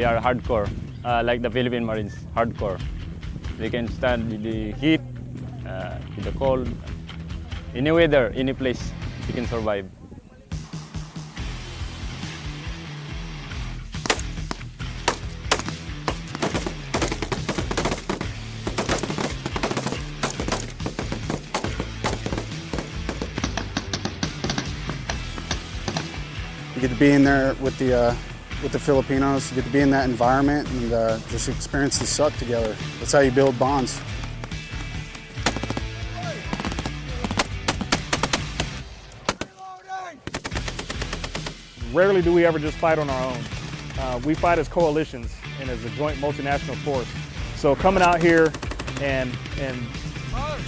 They are hardcore, uh, like the Philippine Marines, hardcore. They can stand with the heat, uh, the cold, any weather, any place, they can survive. You get to be in there with the uh, with the Filipinos. You get to be in that environment and uh, just experience the suck together. That's how you build bonds. Rarely do we ever just fight on our own. Uh, we fight as coalitions and as a joint multinational force. So coming out here and and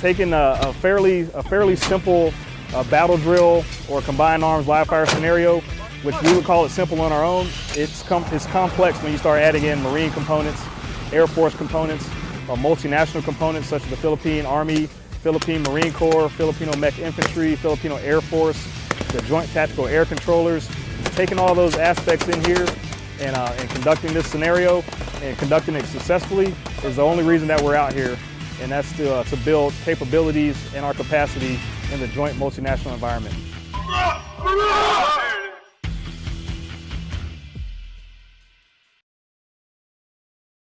taking a, a fairly a fairly simple uh, battle drill or combined arms live fire scenario, which we would call it simple on our own, it's com it's complex when you start adding in Marine components, Air Force components, or multinational components such as the Philippine Army, Philippine Marine Corps, Filipino Mech Infantry, Filipino Air Force, the Joint Tactical Air Controllers, taking all those aspects in here and, uh, and conducting this scenario and conducting it successfully is the only reason that we're out here. And that's to, uh, to build capabilities and our capacity in the joint multinational environment.